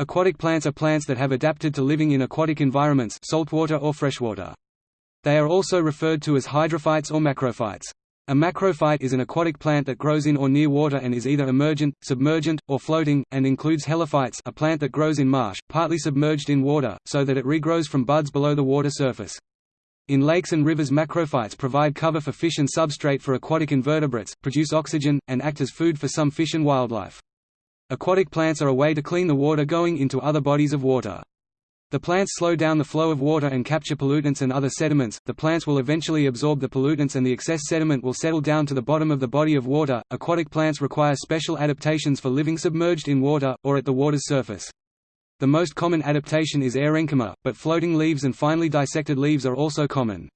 Aquatic plants are plants that have adapted to living in aquatic environments saltwater or freshwater. They are also referred to as hydrophytes or macrophytes. A macrophyte is an aquatic plant that grows in or near water and is either emergent, submergent, or floating, and includes helophytes a plant that grows in marsh, partly submerged in water, so that it regrows from buds below the water surface. In lakes and rivers macrophytes provide cover for fish and substrate for aquatic invertebrates, produce oxygen, and act as food for some fish and wildlife. Aquatic plants are a way to clean the water going into other bodies of water. The plants slow down the flow of water and capture pollutants and other sediments. The plants will eventually absorb the pollutants and the excess sediment will settle down to the bottom of the body of water. Aquatic plants require special adaptations for living submerged in water, or at the water's surface. The most common adaptation is aerenchyma, but floating leaves and finely dissected leaves are also common.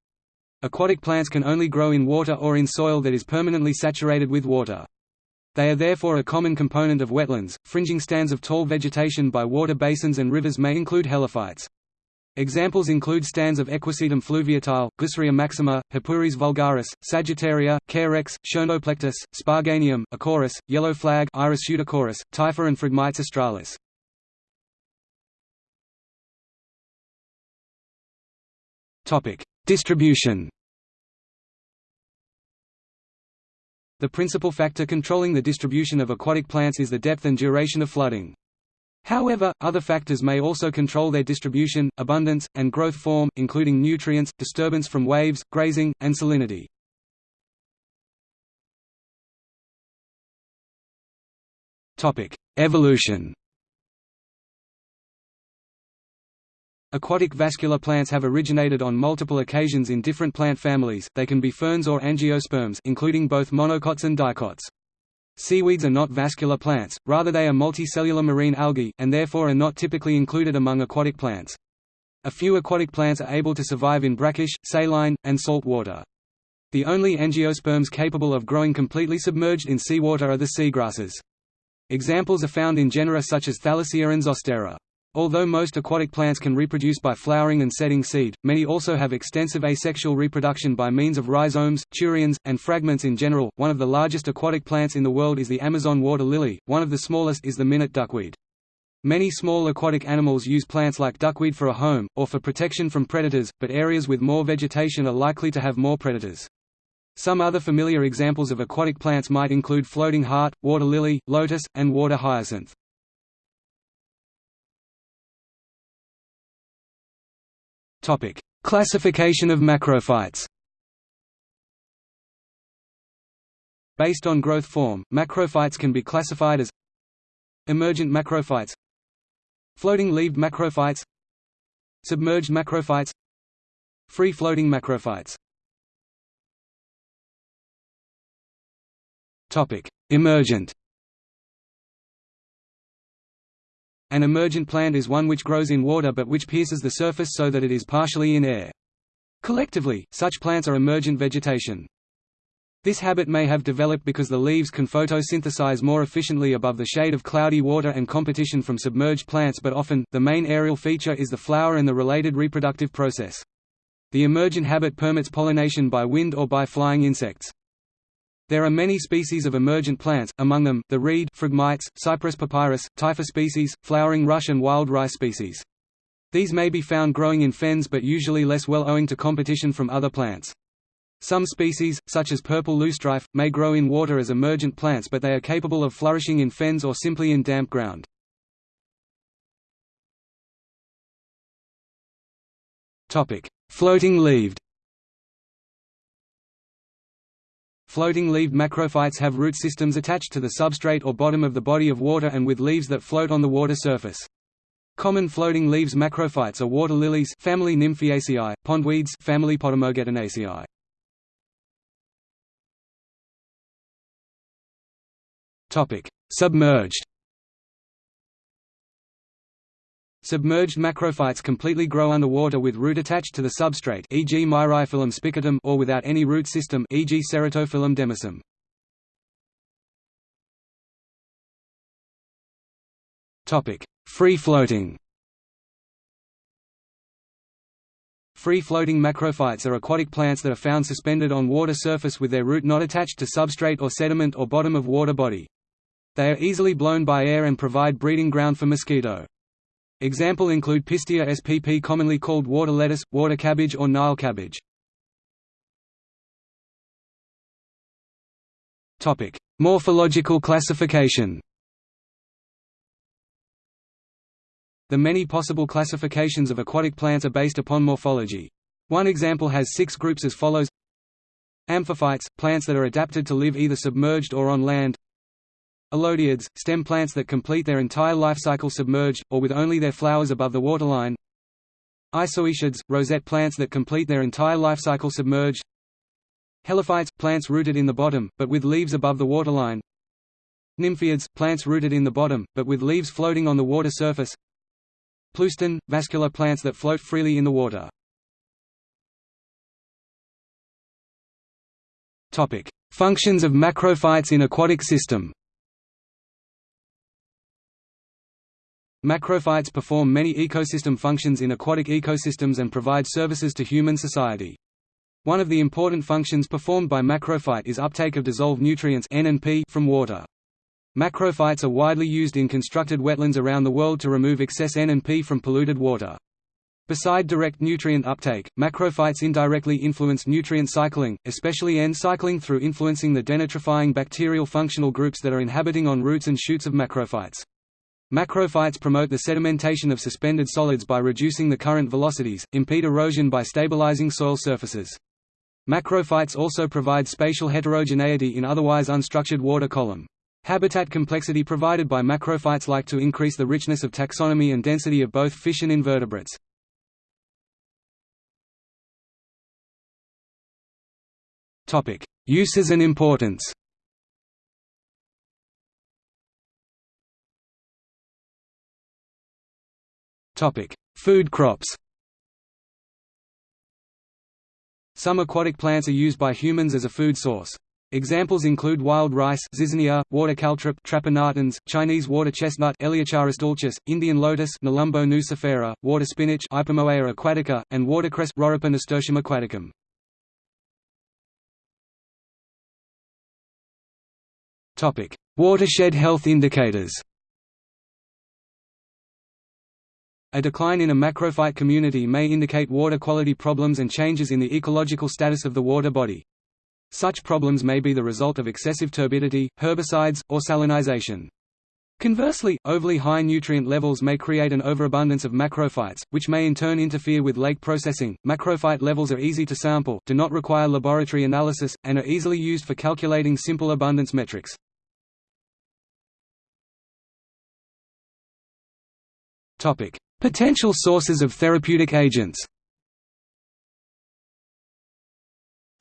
Aquatic plants can only grow in water or in soil that is permanently saturated with water. They are therefore a common component of wetlands. Fringing stands of tall vegetation by water basins and rivers may include helophytes. Examples include stands of Equisetum fluviatile, Glyceria maxima, Hippuris vulgaris, Sagittaria, Carex, Schoenoplectus, Sparganium, Acorus, Yellow flag Iris pseudacorus, Typha and Phragmites australis. Distribution The principal factor controlling the distribution of aquatic plants is the depth and duration of flooding. However, other factors may also control their distribution, abundance, and growth form, including nutrients, disturbance from waves, grazing, and salinity. Evolution Aquatic vascular plants have originated on multiple occasions in different plant families, they can be ferns or angiosperms including both monocots and dicots. Seaweeds are not vascular plants, rather they are multicellular marine algae, and therefore are not typically included among aquatic plants. A few aquatic plants are able to survive in brackish, saline, and salt water. The only angiosperms capable of growing completely submerged in seawater are the seagrasses. Examples are found in genera such as Thalassia and Zostera. Although most aquatic plants can reproduce by flowering and setting seed, many also have extensive asexual reproduction by means of rhizomes, turions, and fragments in general. One of the largest aquatic plants in the world is the Amazon water lily, one of the smallest is the minute duckweed. Many small aquatic animals use plants like duckweed for a home, or for protection from predators, but areas with more vegetation are likely to have more predators. Some other familiar examples of aquatic plants might include floating heart, water lily, lotus, and water hyacinth. Topic: Classification of macrophytes. Based on growth form, macrophytes can be classified as emergent macrophytes, floating-leaved macrophytes, submerged macrophytes, free-floating macrophytes. Topic: Emergent An emergent plant is one which grows in water but which pierces the surface so that it is partially in air. Collectively, such plants are emergent vegetation. This habit may have developed because the leaves can photosynthesize more efficiently above the shade of cloudy water and competition from submerged plants but often, the main aerial feature is the flower and the related reproductive process. The emergent habit permits pollination by wind or by flying insects. There are many species of emergent plants, among them, the reed Phragmites, Cyperus papyrus, Typha species, flowering rush and wild rice species. These may be found growing in fens but usually less well owing to competition from other plants. Some species, such as purple loosestrife, may grow in water as emergent plants but they are capable of flourishing in fens or simply in damp ground. Floating-leaved Floating-leaved macrophytes have root systems attached to the substrate or bottom of the body of water and with leaves that float on the water surface. Common floating leaves macrophytes are water lilies family Nymphaeaceae, pondweeds family Potamogetonaceae. Topic: Submerged Submerged macrophytes completely grow underwater with root attached to the substrate e.g. Myriophyllum spicatum or without any root system e.g. Ceratophyllum demersum. Topic: Free-floating. Free-floating macrophytes are aquatic plants that are found suspended on water surface with their root not attached to substrate or sediment or bottom of water body. They are easily blown by air and provide breeding ground for mosquito. Example include Pistia spp commonly called water lettuce, water cabbage or Nile cabbage. Morphological classification The many possible classifications of aquatic plants are based upon morphology. One example has six groups as follows Amphiphytes – plants that are adapted to live either submerged or on land Elodeids – stem plants that complete their entire life cycle submerged, or with only their flowers above the waterline. Isoetids – rosette plants that complete their entire life cycle submerged. Helophytes – plants rooted in the bottom, but with leaves above the waterline. Nymphaeids – plants rooted in the bottom, but with leaves floating on the water surface. Pleuston – vascular plants that float freely in the water. Functions of macrophytes in aquatic system. Macrophytes perform many ecosystem functions in aquatic ecosystems and provide services to human society. One of the important functions performed by macrophyte is uptake of dissolved nutrients N and P from water. Macrophytes are widely used in constructed wetlands around the world to remove excess N and P from polluted water. Beside direct nutrient uptake, macrophytes indirectly influence nutrient cycling, especially N cycling through influencing the denitrifying bacterial functional groups that are inhabiting on roots and shoots of macrophytes. Macrophytes promote the sedimentation of suspended solids by reducing the current velocities, impede erosion by stabilizing soil surfaces. Macrophytes also provide spatial heterogeneity in otherwise unstructured water column. Habitat complexity provided by macrophytes like to increase the richness of taxonomy and density of both fish and invertebrates. Uses and importance. Topic: Food crops. Some aquatic plants are used by humans as a food source. Examples include wild rice Zizania, water caltrop Trapa natans, Chinese water chestnut Eleocharis dulcis, Indian lotus Nelumbo nucifera, water spinach Ipomoea aquatica, and watercress Rorippa nasturtium aquaticum. Watershed health indicators. A decline in a macrophyte community may indicate water quality problems and changes in the ecological status of the water body. Such problems may be the result of excessive turbidity, herbicides, or salinization. Conversely, overly high nutrient levels may create an overabundance of macrophytes, which may in turn interfere with lake processing. Macrophyte levels are easy to sample, do not require laboratory analysis, and are easily used for calculating simple abundance metrics. Topic: Potential sources of therapeutic agents.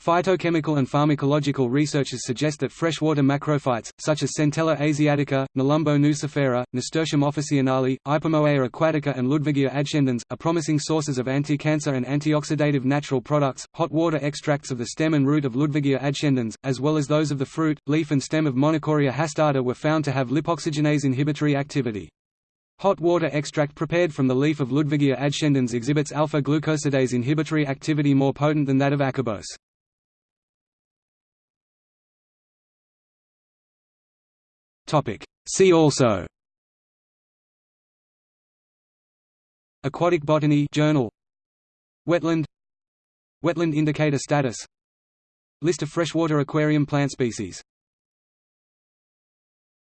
Phytochemical and pharmacological researches suggest that freshwater macrophytes, such as Centella asiatica, Nelumbo nucifera, Nasturtium officinale, Ipomoea aquatica and Ludwigia adscendens, are promising sources of anti-cancer and antioxidative natural products. Hot water extracts of the stem and root of Ludwigia adscendens, as well as those of the fruit, leaf and stem of Monochoria hastata were found to have lipoxygenase inhibitory activity. Hot water extract prepared from the leaf of Ludwigia adscendens exhibits alpha-glucosidase inhibitory activity more potent than that of acarbose. See also. Aquatic Botany Journal. Wetland. Wetland indicator status. List of freshwater aquarium plant species